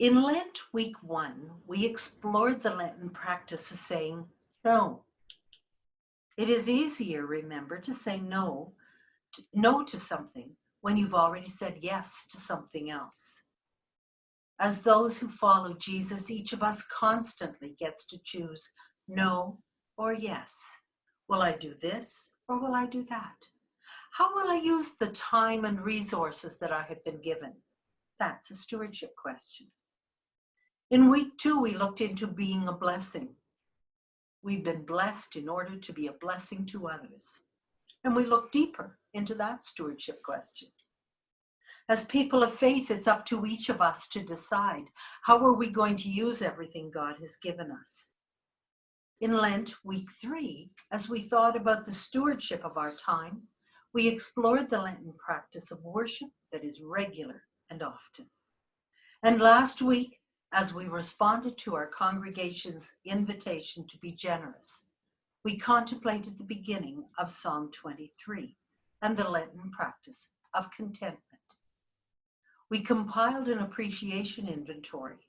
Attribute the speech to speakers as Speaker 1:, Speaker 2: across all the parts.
Speaker 1: In Lent week one, we explored the Lenten practice of saying no. It is easier, remember, to say no, to, no to something when you've already said yes to something else. As those who follow Jesus, each of us constantly gets to choose no or yes. Will I do this or will I do that? How will I use the time and resources that I have been given? That's a stewardship question. In week two, we looked into being a blessing. We've been blessed in order to be a blessing to others. And we look deeper into that stewardship question. As people of faith, it's up to each of us to decide how are we going to use everything God has given us. In Lent, week three, as we thought about the stewardship of our time, we explored the Lenten practice of worship that is regular and often. And last week, as we responded to our congregation's invitation to be generous, we contemplated the beginning of Psalm 23 and the Lenten practice of contentment. We compiled an appreciation inventory.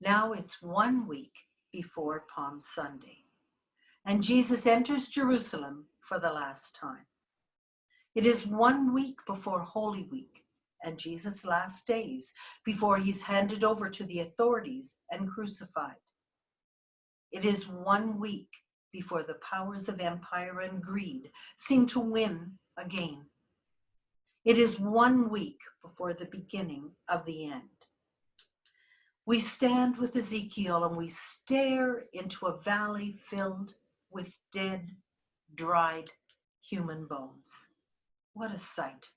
Speaker 1: Now it's one week before Palm Sunday, and Jesus enters Jerusalem for the last time. It is one week before Holy Week, and Jesus' last days before he's handed over to the authorities and crucified. It is one week before the powers of empire and greed seem to win again. It is one week before the beginning of the end. We stand with Ezekiel and we stare into a valley filled with dead, dried human bones. What a sight.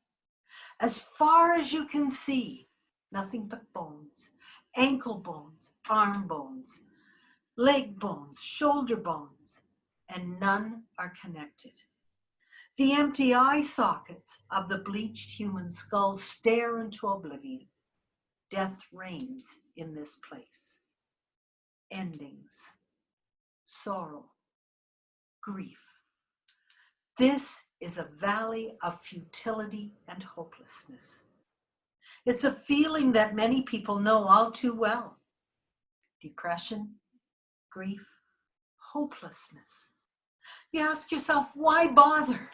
Speaker 1: As far as you can see, nothing but bones, ankle bones, arm bones, leg bones, shoulder bones, and none are connected. The empty eye sockets of the bleached human skulls stare into oblivion. Death reigns in this place. Endings, sorrow, grief. This is a valley of futility and hopelessness. It's a feeling that many people know all too well. Depression, grief, hopelessness. You ask yourself, why bother?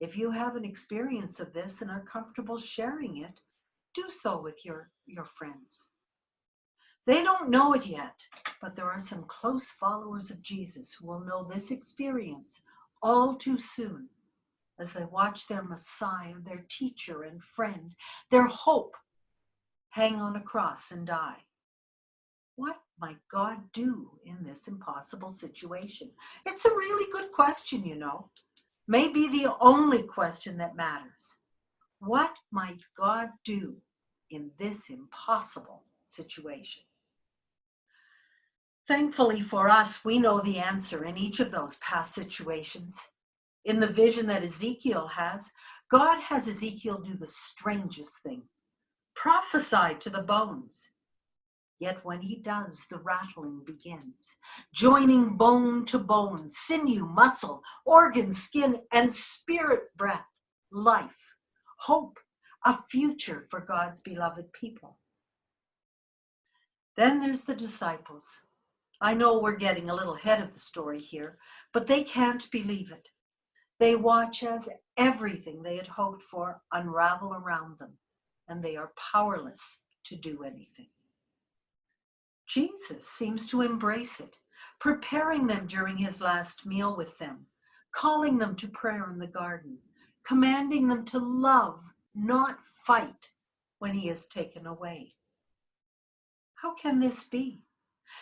Speaker 1: If you have an experience of this and are comfortable sharing it, do so with your, your friends. They don't know it yet, but there are some close followers of Jesus who will know this experience all too soon as they watch their Messiah, their teacher and friend, their hope hang on a cross and die. What might God do in this impossible situation? It's a really good question, you know. Maybe the only question that matters. What might God do in this impossible situation? Thankfully for us, we know the answer in each of those past situations. In the vision that Ezekiel has, God has Ezekiel do the strangest thing, prophesy to the bones. Yet when he does, the rattling begins, joining bone to bone, sinew, muscle, organ, skin, and spirit breath, life, hope, a future for God's beloved people. Then there's the disciples. I know we're getting a little ahead of the story here, but they can't believe it. They watch as everything they had hoped for unravel around them, and they are powerless to do anything. Jesus seems to embrace it, preparing them during his last meal with them, calling them to prayer in the garden, commanding them to love, not fight, when he is taken away. How can this be?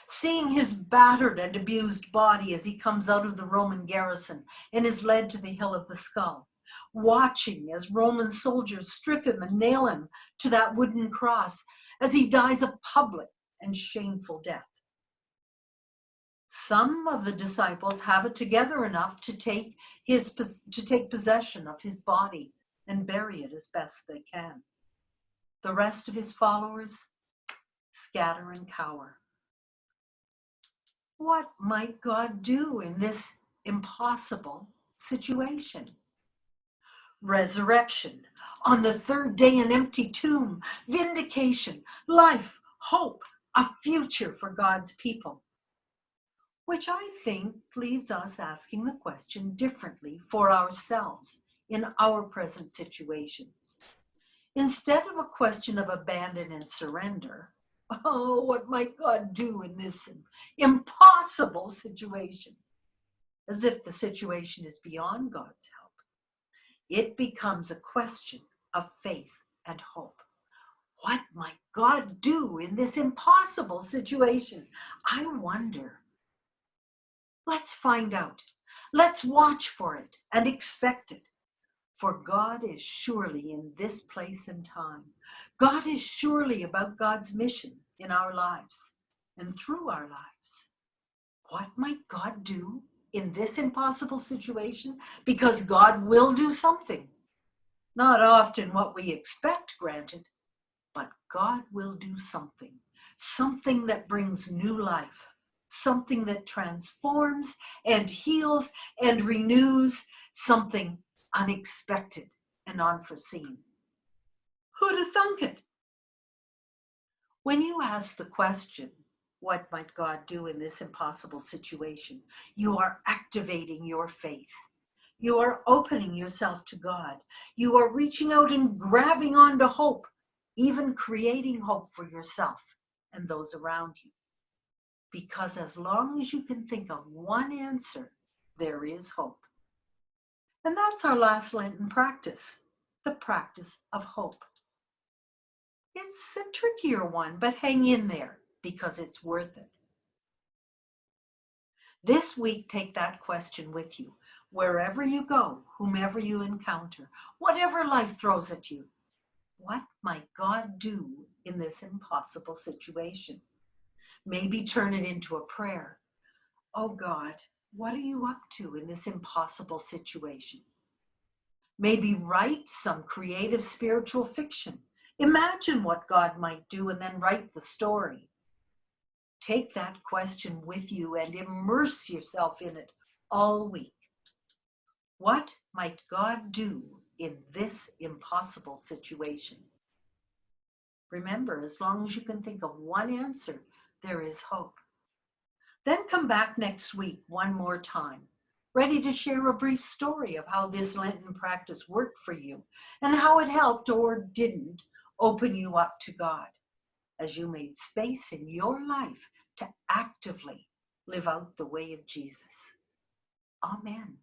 Speaker 1: Seeing his battered and abused body as he comes out of the Roman garrison and is led to the hill of the skull, watching as Roman soldiers strip him and nail him to that wooden cross as he dies a public and shameful death. Some of the disciples have it together enough to take, his, to take possession of his body and bury it as best they can. The rest of his followers scatter and cower. What might God do in this impossible situation? Resurrection, on the third day an empty tomb, vindication, life, hope, a future for God's people. Which I think leaves us asking the question differently for ourselves in our present situations. Instead of a question of abandon and surrender, oh, what might God do in this impossible situation? As if the situation is beyond God's help. It becomes a question of faith and hope. What might God do in this impossible situation? I wonder. Let's find out. Let's watch for it and expect it. For God is surely in this place and time. God is surely about God's mission in our lives and through our lives. What might God do in this impossible situation? Because God will do something. Not often what we expect, granted, but God will do something. Something that brings new life. Something that transforms and heals and renews. Something unexpected and unforeseen. Who'd have thunk it? When you ask the question, what might God do in this impossible situation? You are activating your faith. You are opening yourself to God. You are reaching out and grabbing onto hope, even creating hope for yourself and those around you. Because as long as you can think of one answer, there is hope. And that's our last Lenten practice, the practice of hope. It's a trickier one, but hang in there because it's worth it. This week, take that question with you. Wherever you go, whomever you encounter, whatever life throws at you, what might God do in this impossible situation? Maybe turn it into a prayer. Oh God, what are you up to in this impossible situation? Maybe write some creative spiritual fiction. Imagine what God might do and then write the story. Take that question with you and immerse yourself in it all week. What might God do in this impossible situation? Remember, as long as you can think of one answer, there is hope. Then come back next week one more time, ready to share a brief story of how this Lenten practice worked for you and how it helped or didn't open you up to God as you made space in your life to actively live out the way of Jesus. Amen.